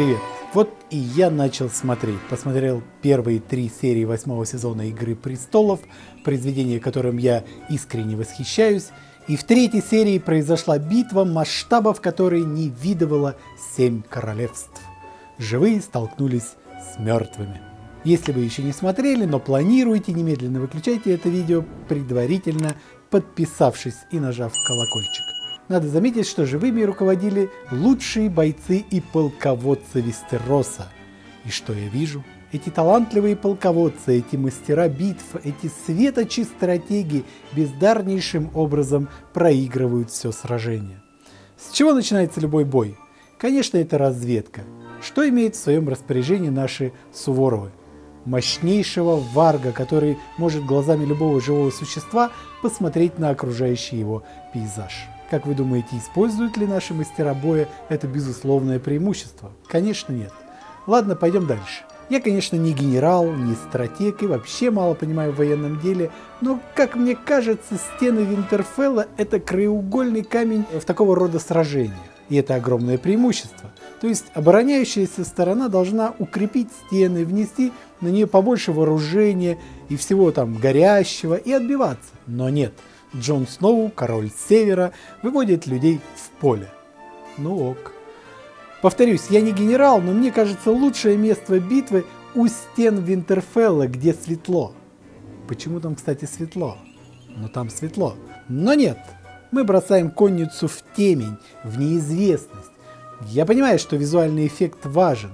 Привет! Вот и я начал смотреть. Посмотрел первые три серии восьмого сезона Игры Престолов, произведение которым я искренне восхищаюсь. И в третьей серии произошла битва, масштабов которой не видывало семь королевств. Живые столкнулись с мертвыми. Если вы еще не смотрели, но планируете, немедленно выключайте это видео, предварительно подписавшись и нажав колокольчик. Надо заметить, что живыми руководили лучшие бойцы и полководцы Вестероса. И что я вижу? Эти талантливые полководцы, эти мастера битв, эти светочи стратеги бездарнейшим образом проигрывают все сражение. С чего начинается любой бой? Конечно, это разведка. Что имеет в своем распоряжении наши Суворовы? Мощнейшего варга, который может глазами любого живого существа посмотреть на окружающий его пейзаж. Как вы думаете, используют ли наши мастера боя это безусловное преимущество? Конечно нет. Ладно, пойдем дальше. Я, конечно, не генерал, не стратег и вообще мало понимаю в военном деле, но, как мне кажется, стены Винтерфелла – это краеугольный камень в такого рода сражениях. И это огромное преимущество. То есть обороняющаяся сторона должна укрепить стены, внести на нее побольше вооружения и всего там горящего и отбиваться. Но нет – Джон Сноу, король севера, выводит людей в поле. Ну ок. Повторюсь, я не генерал, но мне кажется лучшее место битвы у стен Винтерфелла, где светло. Почему там, кстати, светло? Ну там светло. Но нет, мы бросаем конницу в темень, в неизвестность. Я понимаю, что визуальный эффект важен.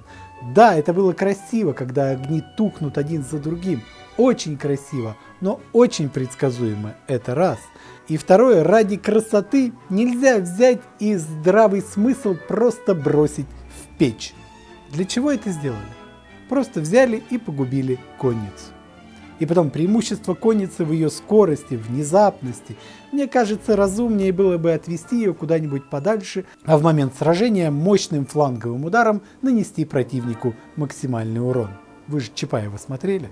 Да, это было красиво, когда огни тухнут один за другим. Очень красиво но очень предсказуемо, это раз. И второе, ради красоты нельзя взять и здравый смысл просто бросить в печь. Для чего это сделали? Просто взяли и погубили конницу. И потом преимущество конницы в ее скорости, внезапности. Мне кажется, разумнее было бы отвести ее куда-нибудь подальше, а в момент сражения мощным фланговым ударом нанести противнику максимальный урон. Вы же Чапаева смотрели?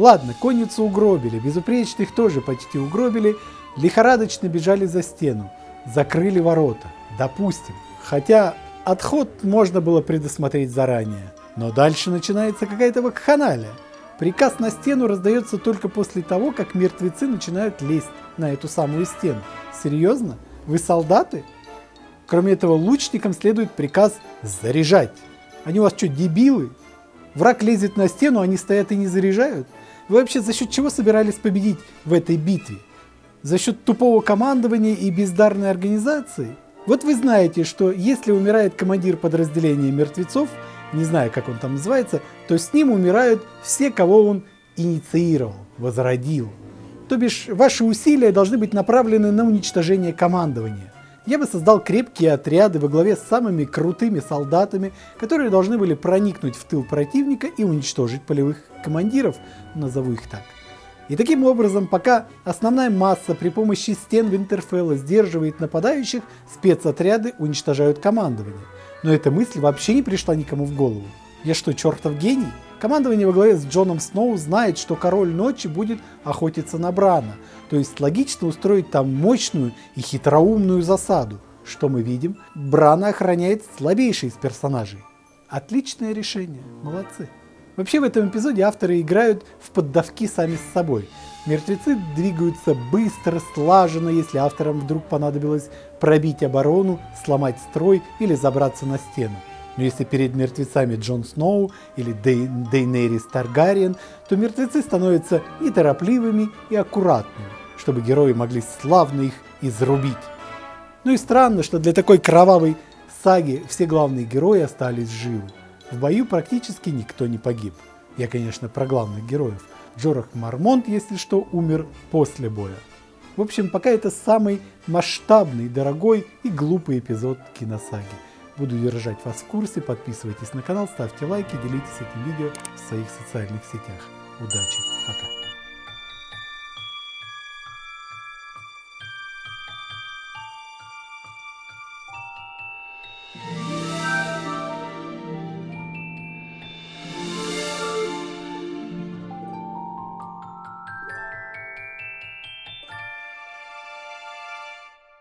Ладно, конницу угробили, безупречных тоже почти угробили, лихорадочно бежали за стену, закрыли ворота, допустим. Хотя отход можно было предусмотреть заранее. Но дальше начинается какая-то вакханалия. Приказ на стену раздается только после того, как мертвецы начинают лезть на эту самую стену. Серьезно? Вы солдаты? Кроме этого, лучникам следует приказ заряжать. Они у вас что, дебилы? Враг лезет на стену, они стоят и не заряжают? Вы вообще за счет чего собирались победить в этой битве? За счет тупого командования и бездарной организации? Вот вы знаете, что если умирает командир подразделения мертвецов, не знаю, как он там называется, то с ним умирают все, кого он инициировал, возродил. То бишь, ваши усилия должны быть направлены на уничтожение командования. Я бы создал крепкие отряды во главе с самыми крутыми солдатами, которые должны были проникнуть в тыл противника и уничтожить полевых командиров, назову их так. И таким образом, пока основная масса при помощи стен Винтерфелла сдерживает нападающих, спецотряды уничтожают командование. Но эта мысль вообще не пришла никому в голову. Я что, чертов гений? Командование во главе с Джоном Сноу знает, что Король Ночи будет охотиться на Брана, то есть логично устроить там мощную и хитроумную засаду. Что мы видим? Брана охраняет слабейший из персонажей. Отличное решение, молодцы. Вообще в этом эпизоде авторы играют в поддавки сами с собой. Мертвецы двигаются быстро, слаженно, если авторам вдруг понадобилось пробить оборону, сломать строй или забраться на стену. Но если перед мертвецами Джон Сноу или Дей, Дейнерис Таргариен, то мертвецы становятся неторопливыми и аккуратными, чтобы герои могли славно их изрубить. Ну и странно, что для такой кровавой саги все главные герои остались живы. В бою практически никто не погиб. Я, конечно, про главных героев. Джорах Мармонт, если что, умер после боя. В общем, пока это самый масштабный, дорогой и глупый эпизод киносаги. Буду держать вас в курсе, подписывайтесь на канал, ставьте лайки, делитесь этим видео в своих социальных сетях. Удачи, пока!